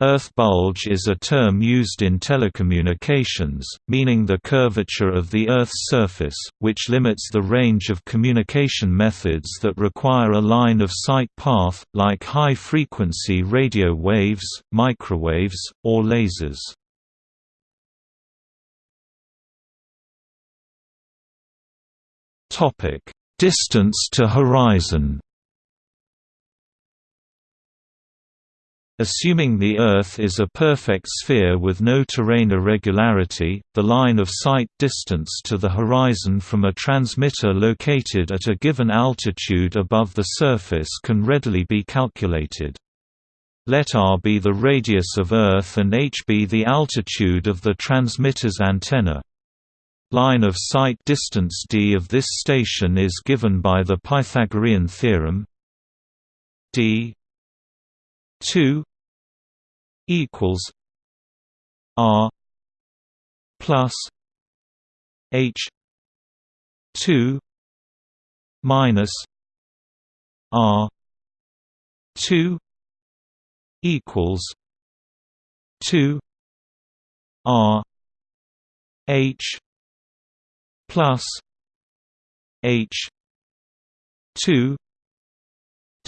Earth bulge is a term used in telecommunications, meaning the curvature of the Earth's surface, which limits the range of communication methods that require a line-of-sight path, like high-frequency radio waves, microwaves, or lasers. Distance to horizon Assuming the Earth is a perfect sphere with no terrain irregularity, the line of sight distance to the horizon from a transmitter located at a given altitude above the surface can readily be calculated. Let r be the radius of Earth and h be the altitude of the transmitter's antenna. Line of sight distance d of this station is given by the Pythagorean theorem d 2 equals R plus H two minus R two equals two R H plus H two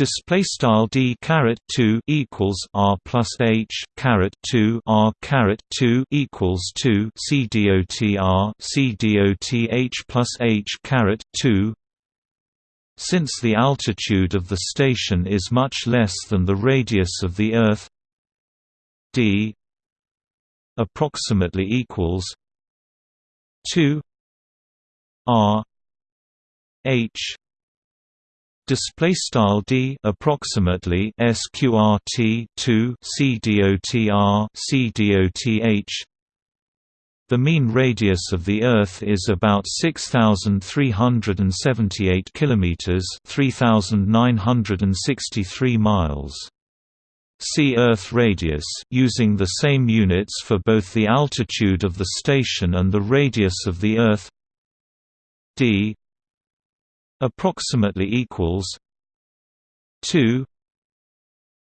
display style d caret 2 equals r plus h caret 2 r caret 2 equals 2 c dot r c dot h plus h caret 2 since the altitude of the station is much less than the radius of the earth d approximately equals 2 r h display style d approximately sqrt 2 cdotr cdoth the mean radius of the Earth is about 6,378 kilometers (3,963 miles). See Earth radius using the same units for both the altitude of the station and the radius of the Earth. d approximately equals 2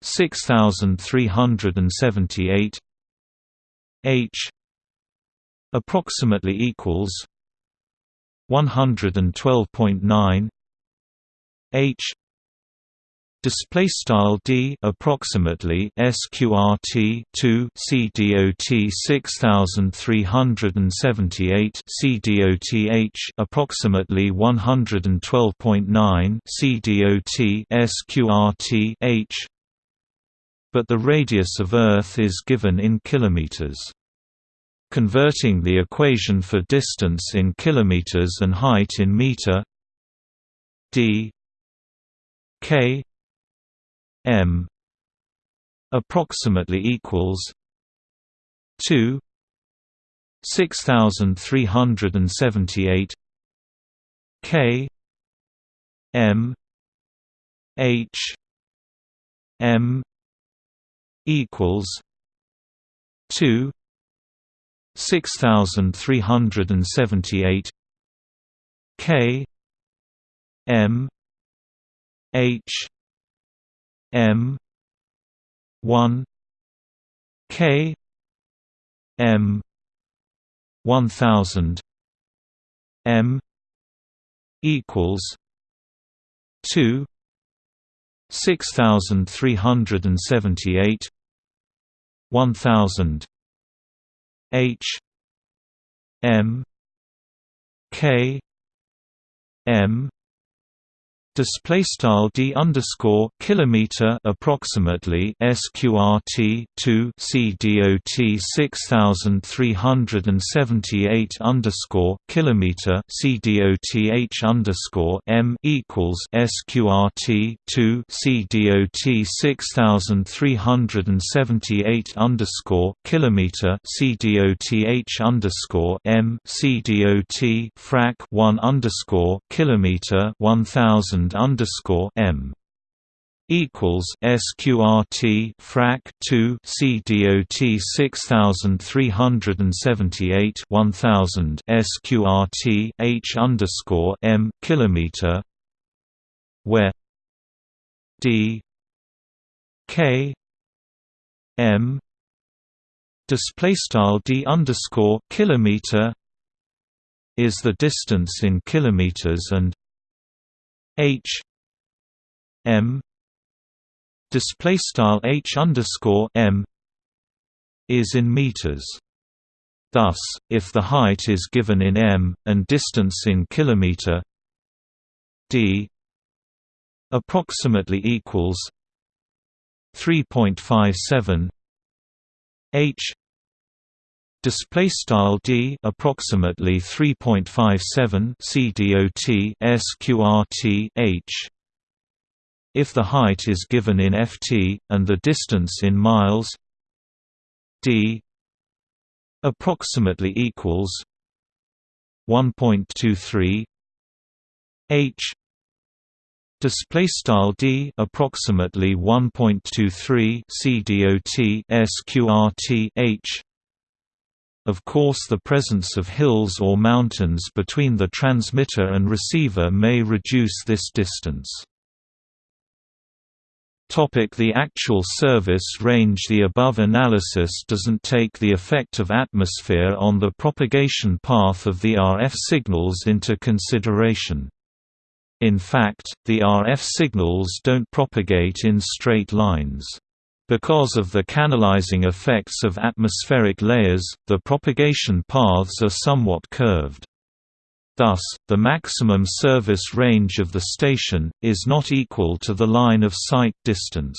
6378 h approximately equals 112.9 h display style d approximately sqrt 2 cdot 6378 cdoth approximately 112.9 cdot sqrt h. But the radius of earth is given in kilometers. Converting the equation for distance in kilometers and height in meter d k m approximately equals 2 6378 k m h m equals 2 6378 k m h M one K M one thousand M equals two six thousand three hundred and seventy eight one thousand H M K M Display style d underscore kilometer approximately sqrt two cdot six thousand three hundred and seventy eight underscore kilometer c dot h underscore m equals sqrt two cdot six thousand three hundred and seventy eight underscore kilometer c dot h underscore m c dot frac one underscore kilometer one thousand underscore m equals sqrt frac 2 cdot 6378 1000 sqrt h underscore m kilometer where d k m display style d underscore kilometer is the distance in kilometers and h m display style h underscore m is in meters. Thus, if the height is given in m and distance in kilometer, d approximately equals 3.57 h display style d approximately 3.57 cdot sqrt h. If the height is given in ft and the distance in miles d approximately equals 1.23 h. Display style d approximately 1.23 cdot sqrt h of course the presence of hills or mountains between the transmitter and receiver may reduce this distance the actual service range The above analysis doesn't take the effect of atmosphere on the propagation path of the RF signals into consideration. In fact, the RF signals don't propagate in straight lines. Because of the canalizing effects of atmospheric layers, the propagation paths are somewhat curved. Thus, the maximum service range of the station, is not equal to the line of sight distance.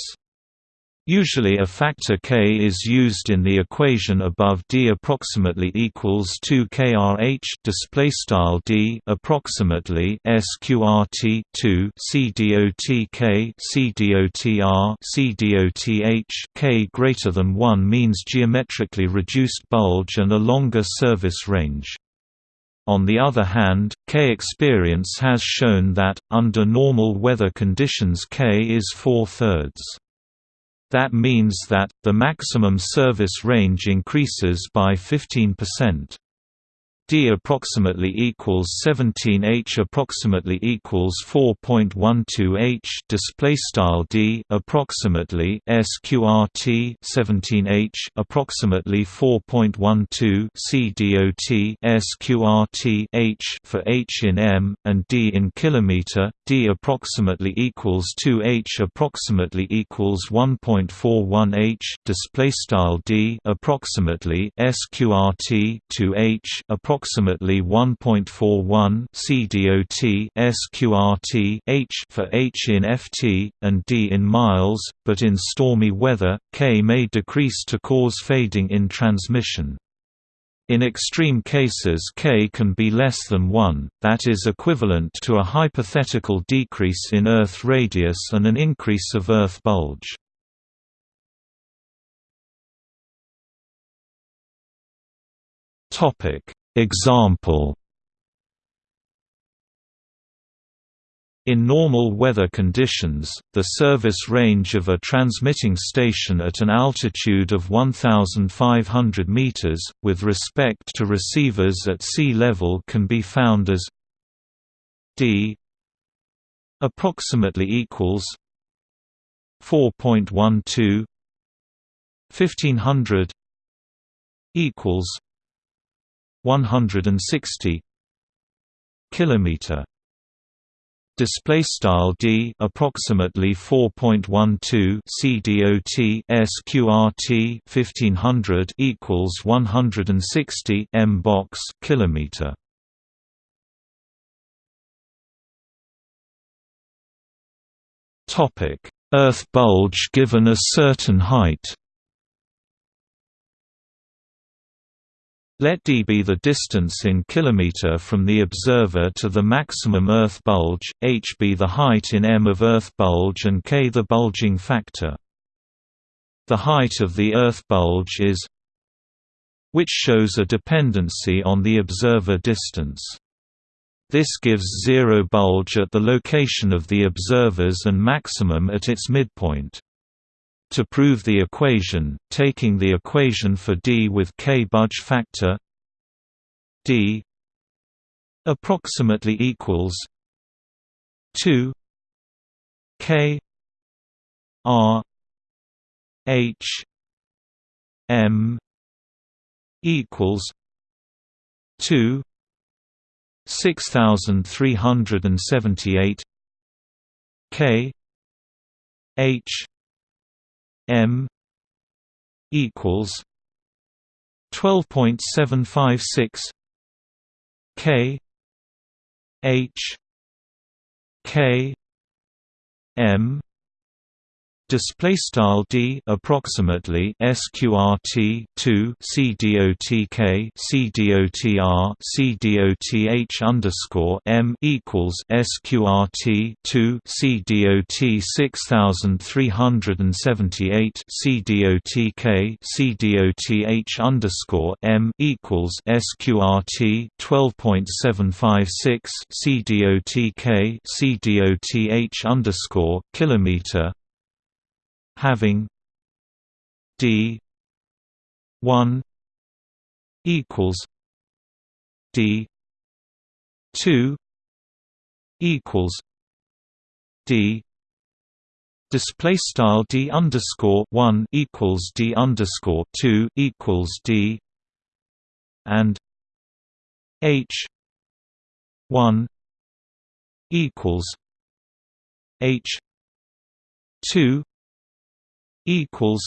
Usually a factor k is used in the equation above d approximately equals 2 krh display style d approximately sqrt 2 cdot k cdotr cdoth k greater than 1 means geometrically reduced bulge and a longer service range. On the other hand, K experience has shown that, under normal weather conditions K is four-thirds. That means that, the maximum service range increases by 15% d approximately equals 17 h approximately equals 4.12 h display style d approximately sqrt 17 h approximately 4.12 c dot sqrt h for h in m and d in kilometer d approximately equals 2 h approximately equals 1.41 h display style d approximately sqrt 2 h approximately approximately 1.41 cdot sqrt h for h in ft and d in miles, but in stormy weather, k may decrease to cause fading in transmission. In extreme cases k can be less than 1, that is equivalent to a hypothetical decrease in Earth radius and an increase of Earth bulge. Topic Example. In normal weather conditions, the service range of a transmitting station at an altitude of 1,500 meters, with respect to receivers at sea level can be found as d approximately equals 4.12 1500 equals 160 kilometer. Display style d approximately 4.12 cdot sqrt 1500 equals 160 m box kilometer. Topic earth bulge given a certain height Let d be the distance in km from the observer to the maximum Earth bulge, h be the height in m of Earth bulge and k the bulging factor. The height of the Earth bulge is which shows a dependency on the observer distance. This gives zero bulge at the location of the observers and maximum at its midpoint. To prove the equation, taking the equation for D with k bulge factor D approximately equals 2 k r h m equals 2 6378 K H M equals 12.756 K H K M display style d approximately sqrt 2 cdotk cdotr cdoth underscore m equals sqrt 2 cdot 6378 cdotk cdoth underscore m equals sqrt 12.756 cdotk cdoth underscore kilometer having d 1 equals d 2 equals d display style d underscore 1 equals d underscore 2 equals d and h 1 equals h 2 equals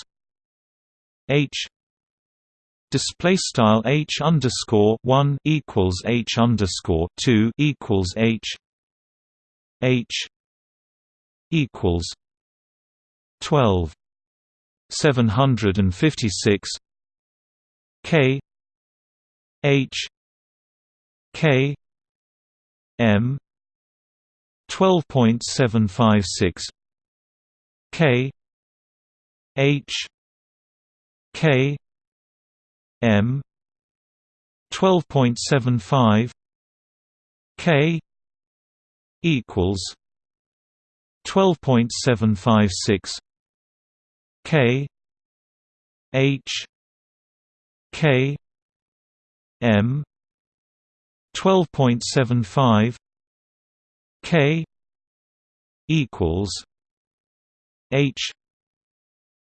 H display style H underscore one equals H underscore two equals H H equals twelve seven hundred and fifty six K H K M twelve point seven five six K H K M twelve point seven five K equals twelve point seven five six K H K M twelve point seven five K equals H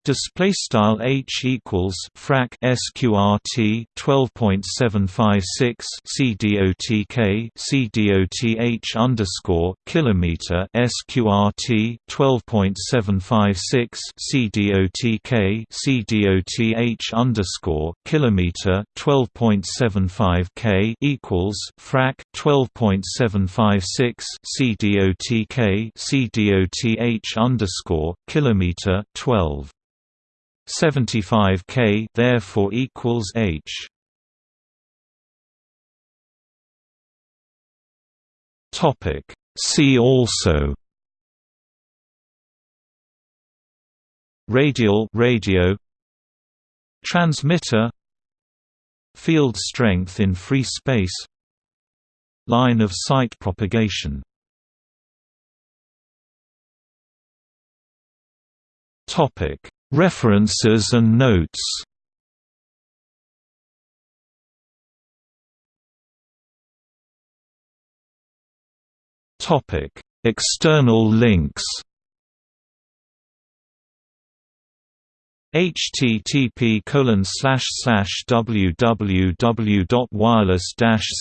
Display style h equals frac sqrt 12.756 cdotk cdoth underscore kilometer sqrt 12.756 cdotk cdoth underscore kilometer 12.75 k equals frac 12.756 cdotk cdoth underscore kilometer 12 75 K therefore equals H. Topic. See also. Radial radio. Transmitter. Field strength in free space. Line of sight propagation. Topic References and notes External links. http colon www.wireless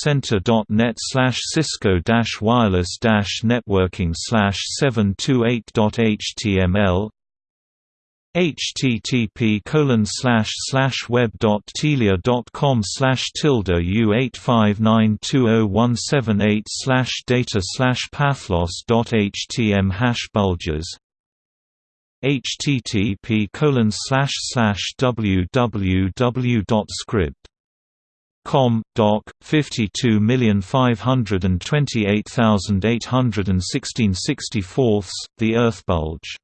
center.net cisco wireless networking slash 728.html http colon slash slash web dot telia dot com slash tilde u eight five nine two zero one seven eight slash data slash pathlos dot htm hash bulges http colon slash slash www dot scribd com doc 52528816 64 the earth bulge